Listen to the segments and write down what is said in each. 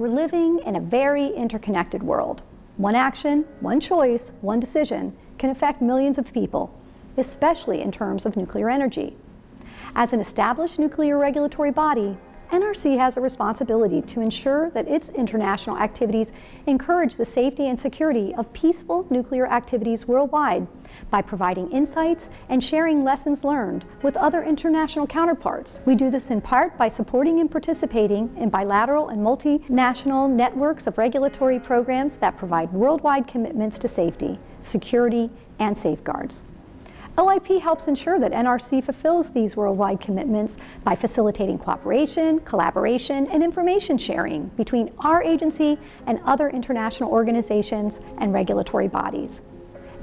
We're living in a very interconnected world. One action, one choice, one decision can affect millions of people, especially in terms of nuclear energy. As an established nuclear regulatory body, NRC has a responsibility to ensure that its international activities encourage the safety and security of peaceful nuclear activities worldwide by providing insights and sharing lessons learned with other international counterparts. We do this in part by supporting and participating in bilateral and multinational networks of regulatory programs that provide worldwide commitments to safety, security, and safeguards. OIP helps ensure that NRC fulfills these worldwide commitments by facilitating cooperation, collaboration, and information sharing between our agency and other international organizations and regulatory bodies.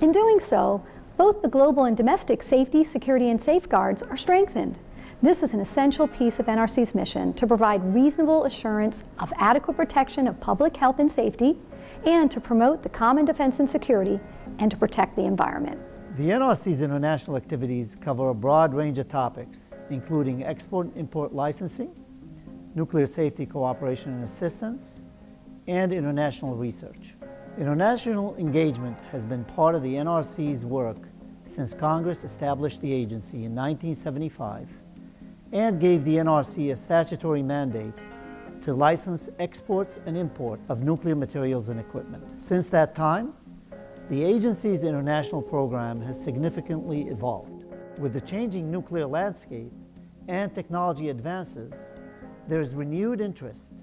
In doing so, both the global and domestic safety, security, and safeguards are strengthened. This is an essential piece of NRC's mission to provide reasonable assurance of adequate protection of public health and safety, and to promote the common defense and security, and to protect the environment. The NRC's international activities cover a broad range of topics, including export and import licensing, nuclear safety cooperation and assistance, and international research. International engagement has been part of the NRC's work since Congress established the agency in 1975 and gave the NRC a statutory mandate to license exports and imports of nuclear materials and equipment. Since that time, the agency's international program has significantly evolved. With the changing nuclear landscape and technology advances, there is renewed interest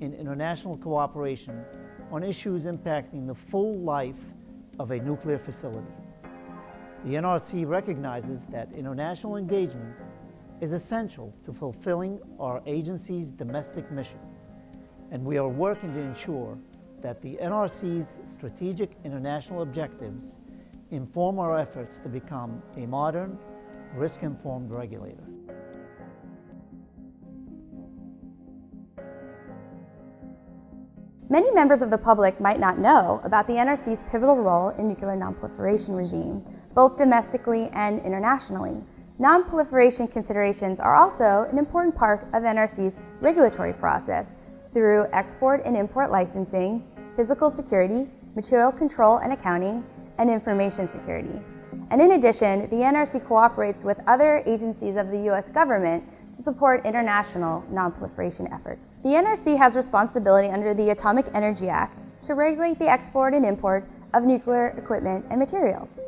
in international cooperation on issues impacting the full life of a nuclear facility. The NRC recognizes that international engagement is essential to fulfilling our agency's domestic mission, and we are working to ensure that the NRC's strategic international objectives inform our efforts to become a modern, risk-informed regulator. Many members of the public might not know about the NRC's pivotal role in nuclear nonproliferation regime, both domestically and internationally. Nonproliferation considerations are also an important part of NRC's regulatory process through export and import licensing, physical security, material control and accounting, and information security. And in addition, the NRC cooperates with other agencies of the U.S. government to support international nonproliferation efforts. The NRC has responsibility under the Atomic Energy Act to regulate the export and import of nuclear equipment and materials.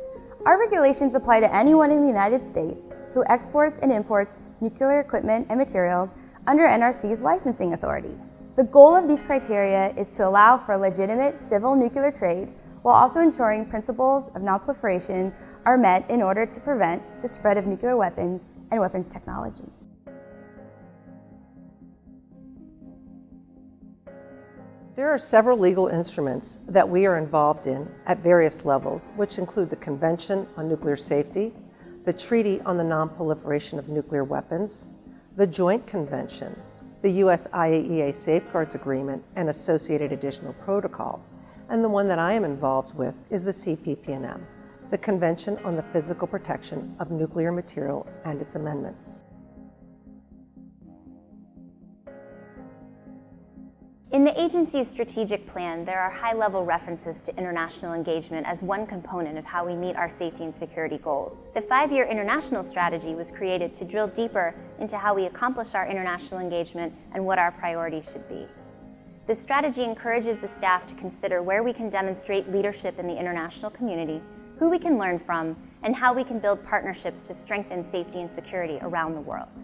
Our regulations apply to anyone in the United States who exports and imports nuclear equipment and materials under NRC's licensing authority. The goal of these criteria is to allow for legitimate civil nuclear trade while also ensuring principles of nonproliferation are met in order to prevent the spread of nuclear weapons and weapons technology. There are several legal instruments that we are involved in at various levels, which include the Convention on Nuclear Safety, the Treaty on the Non-Proliferation of Nuclear Weapons, the Joint Convention, the U.S. IAEA Safeguards Agreement and associated additional protocol, and the one that I am involved with is the CPPNM, the Convention on the Physical Protection of Nuclear Material and its amendment. In the agency's strategic plan, there are high-level references to international engagement as one component of how we meet our safety and security goals. The five-year international strategy was created to drill deeper into how we accomplish our international engagement and what our priorities should be. The strategy encourages the staff to consider where we can demonstrate leadership in the international community, who we can learn from, and how we can build partnerships to strengthen safety and security around the world.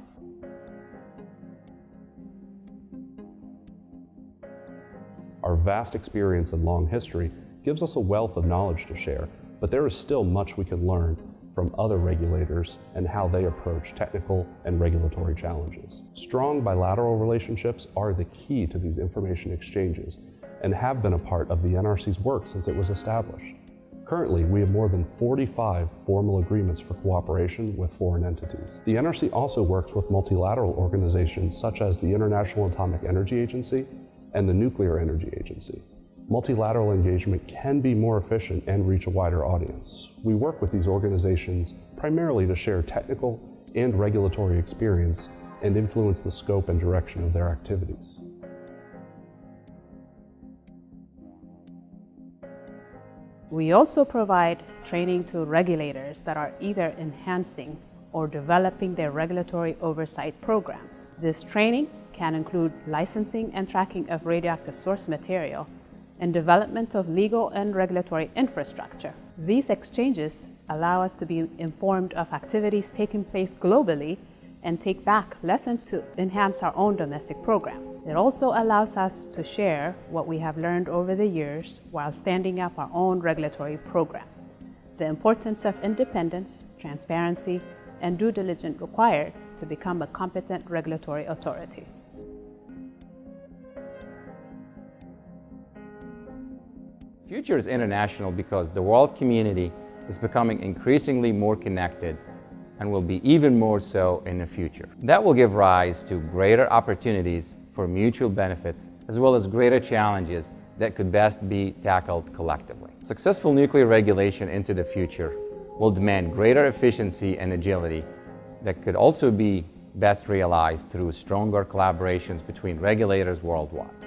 Our vast experience and long history gives us a wealth of knowledge to share, but there is still much we can learn from other regulators and how they approach technical and regulatory challenges. Strong bilateral relationships are the key to these information exchanges and have been a part of the NRC's work since it was established. Currently, we have more than 45 formal agreements for cooperation with foreign entities. The NRC also works with multilateral organizations such as the International Atomic Energy Agency and the Nuclear Energy Agency. Multilateral engagement can be more efficient and reach a wider audience. We work with these organizations primarily to share technical and regulatory experience and influence the scope and direction of their activities. We also provide training to regulators that are either enhancing or developing their regulatory oversight programs. This training can include licensing and tracking of radioactive source material and development of legal and regulatory infrastructure. These exchanges allow us to be informed of activities taking place globally and take back lessons to enhance our own domestic program. It also allows us to share what we have learned over the years while standing up our own regulatory program. The importance of independence, transparency, and due diligence required to become a competent regulatory authority. Future is international because the world community is becoming increasingly more connected and will be even more so in the future. That will give rise to greater opportunities for mutual benefits as well as greater challenges that could best be tackled collectively. Successful nuclear regulation into the future will demand greater efficiency and agility that could also be best realized through stronger collaborations between regulators worldwide.